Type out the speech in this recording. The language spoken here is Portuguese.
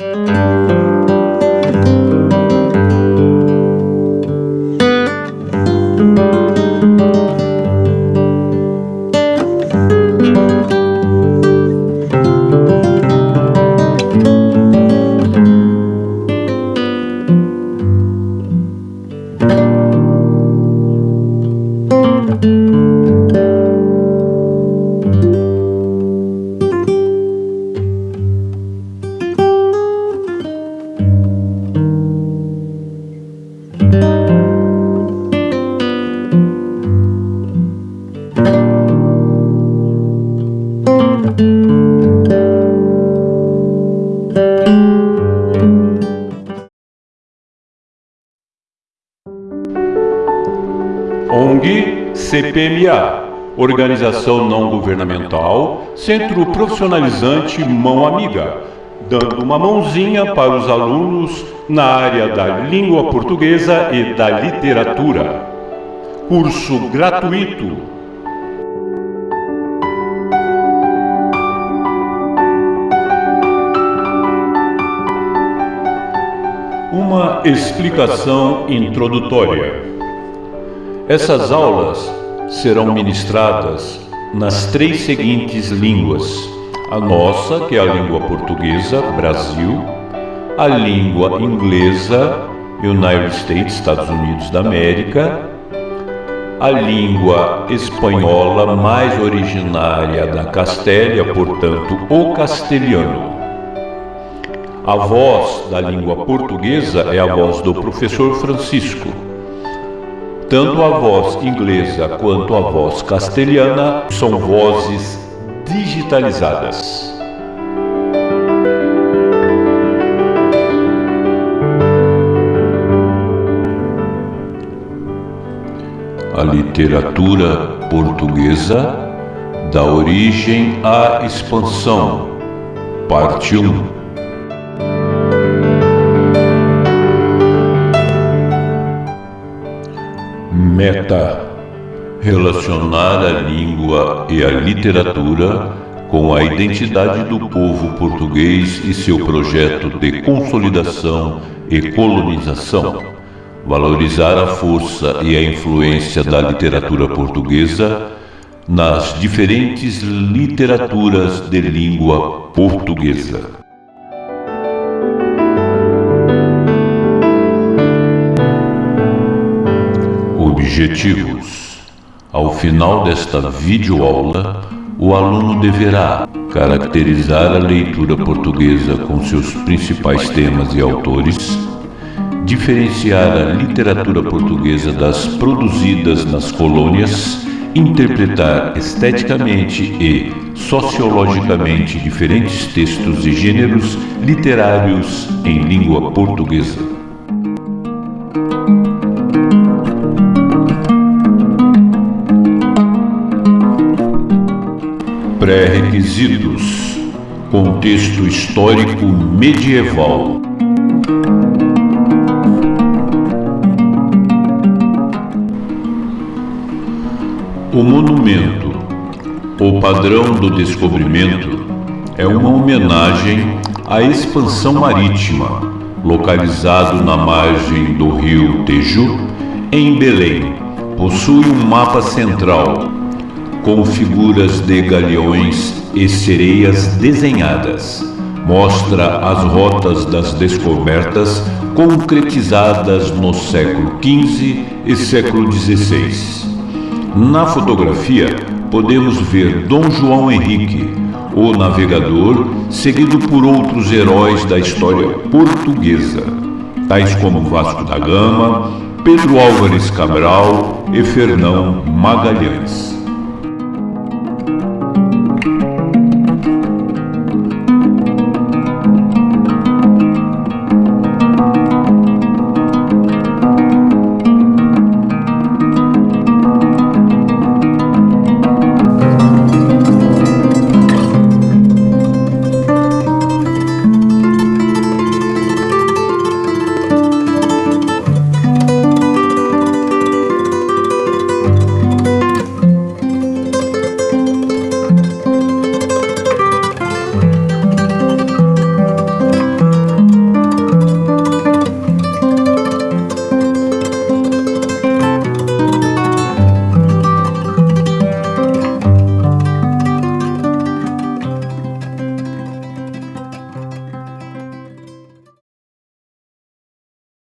Música ONG CPMA, Organização Não Governamental, Centro Profissionalizante Mão Amiga, dando uma mãozinha para os alunos na área da língua portuguesa e da literatura. Curso gratuito. Explicação introdutória. Essas aulas serão ministradas nas três seguintes línguas: a nossa, que é a língua portuguesa, Brasil, a língua inglesa, United States, Estados Unidos da América, a língua espanhola mais originária da Castélia, portanto, o castelhano. A voz da língua portuguesa é a voz do professor Francisco. Tanto a voz inglesa quanto a voz castelhana são vozes digitalizadas. A literatura portuguesa dá origem à expansão. Parte 1 Meta relacionar a língua e a literatura com a identidade do povo português e seu projeto de consolidação e colonização, valorizar a força e a influência da literatura portuguesa nas diferentes literaturas de língua portuguesa. Objetivos Ao final desta videoaula, o aluno deverá caracterizar a leitura portuguesa com seus principais temas e autores, diferenciar a literatura portuguesa das produzidas nas colônias, interpretar esteticamente e sociologicamente diferentes textos e gêneros literários em língua portuguesa. Pré-requisitos Contexto histórico medieval O monumento, o padrão do descobrimento, é uma homenagem à expansão marítima, localizado na margem do rio Teju, em Belém. Possui um mapa central com figuras de galeões e sereias desenhadas. Mostra as rotas das descobertas concretizadas no século XV e século XVI. Na fotografia, podemos ver Dom João Henrique, o navegador, seguido por outros heróis da história portuguesa, tais como Vasco da Gama, Pedro Álvares Cabral e Fernão Magalhães.